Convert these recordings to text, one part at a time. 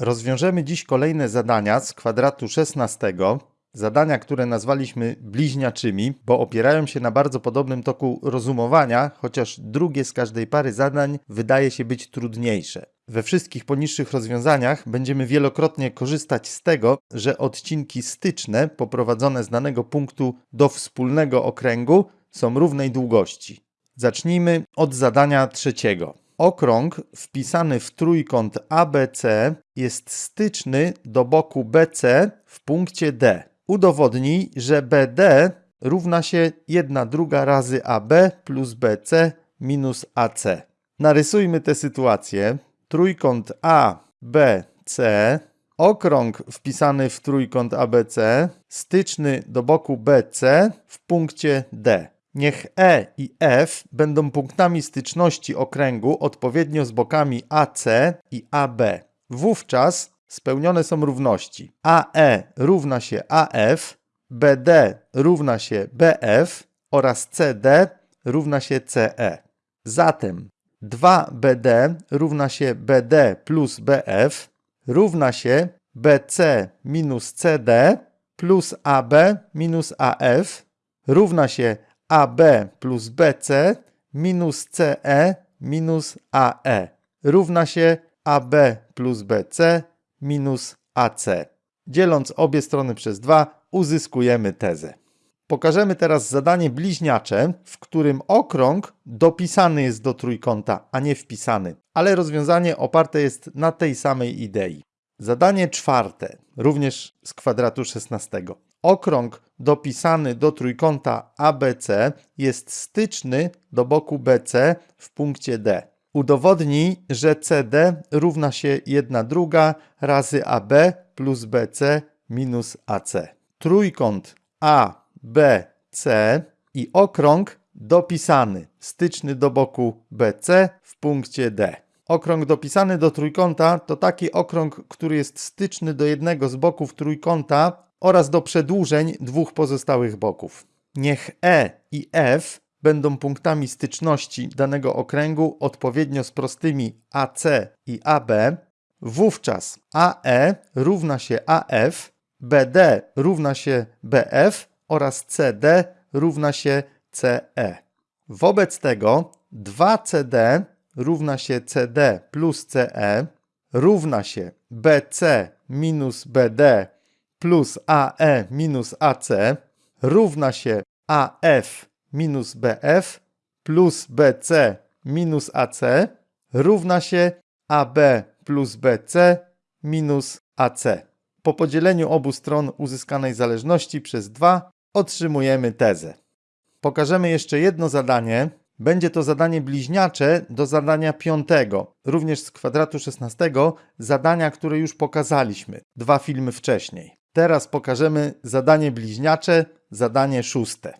Rozwiążemy dziś kolejne zadania z kwadratu 16. Zadania, które nazwaliśmy bliźniaczymi, bo opierają się na bardzo podobnym toku rozumowania, chociaż drugie z każdej pary zadań wydaje się być trudniejsze. We wszystkich poniższych rozwiązaniach będziemy wielokrotnie korzystać z tego, że odcinki styczne poprowadzone z danego punktu do wspólnego okręgu są równej długości. Zacznijmy od zadania trzeciego. Okrąg wpisany w trójkąt ABC jest styczny do boku BC w punkcie D. Udowodnij, że BD równa się 1 druga razy AB plus BC minus AC. Narysujmy tę sytuację. Trójkąt ABC, okrąg wpisany w trójkąt ABC, styczny do boku BC w punkcie D. Niech E i F będą punktami styczności okręgu odpowiednio z bokami AC i AB. Wówczas spełnione są równości. AE równa się AF, BD równa się BF oraz CD równa się CE. Zatem 2BD równa się BD plus BF równa się BC minus CD plus AB minus AF równa się AB plus BC minus CE minus AE równa się AB plus BC minus AC. Dzieląc obie strony przez 2 uzyskujemy tezę. Pokażemy teraz zadanie bliźniacze, w którym okrąg dopisany jest do trójkąta, a nie wpisany, ale rozwiązanie oparte jest na tej samej idei. Zadanie czwarte, również z kwadratu 16. Okrąg dopisany do trójkąta ABC jest styczny do boku BC w punkcie D. Udowodnij, że CD równa się 1 druga razy AB plus BC minus AC. Trójkąt ABC i okrąg dopisany, styczny do boku BC w punkcie D. Okrąg dopisany do trójkąta to taki okrąg, który jest styczny do jednego z boków trójkąta oraz do przedłużeń dwóch pozostałych boków. Niech E i F będą punktami styczności danego okręgu odpowiednio z prostymi AC i AB, wówczas AE równa się AF, BD równa się BF oraz CD równa się CE. Wobec tego 2CD równa się CD plus CE równa się BC minus BD plus AE minus AC równa się AF minus BF plus BC minus AC równa się AB plus BC minus AC. Po podzieleniu obu stron uzyskanej zależności przez 2 otrzymujemy tezę. Pokażemy jeszcze jedno zadanie. Będzie to zadanie bliźniacze do zadania piątego, również z kwadratu 16, zadania, które już pokazaliśmy dwa filmy wcześniej. Teraz pokażemy zadanie bliźniacze, zadanie szóste.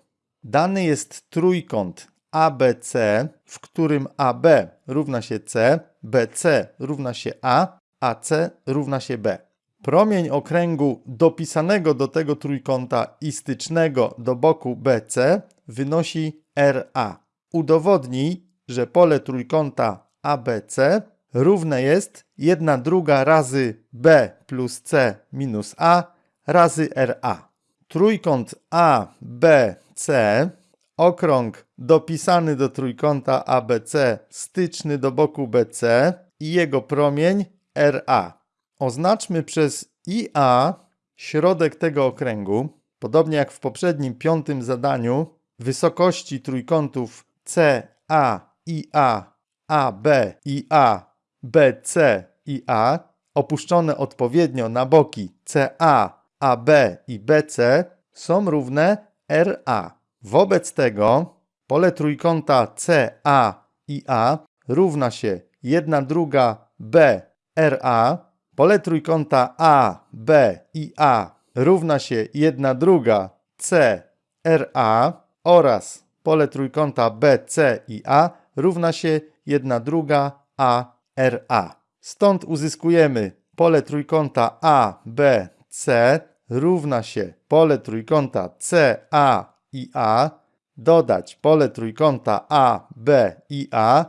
Dany jest trójkąt ABC, w którym AB równa się C, BC równa się A, AC równa się B. Promień okręgu dopisanego do tego trójkąta i stycznego do boku BC wynosi RA. Udowodnij, że pole trójkąta ABC równe jest 1 druga razy B plus C minus A razy RA. Trójkąt ABC, okrąg dopisany do trójkąta ABC, styczny do boku BC i jego promień RA. Oznaczmy przez IA środek tego okręgu, podobnie jak w poprzednim piątym zadaniu, wysokości trójkątów CA, IA, AB, IA, BC i A, opuszczone odpowiednio na boki CA, AB i BC, są równe RA. Wobec tego pole trójkąta CA i A równa się 1 druga B RA Pole trójkąta A, B i A równa się 1 druga C, RA oraz pole trójkąta B, C i A równa się 1 druga A, RA. Stąd uzyskujemy pole trójkąta A, B, C równa się pole trójkąta C, A i A, dodać pole trójkąta A, B i A,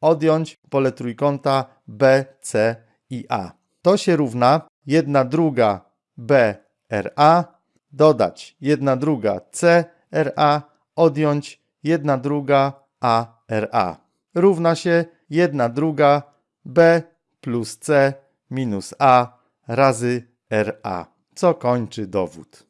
odjąć pole trójkąta B, C i A. To się równa 1 druga b RA, dodać 1 druga c RA, odjąć 1 druga a RA. Równa się 1 druga b plus c minus a razy RA, co kończy dowód.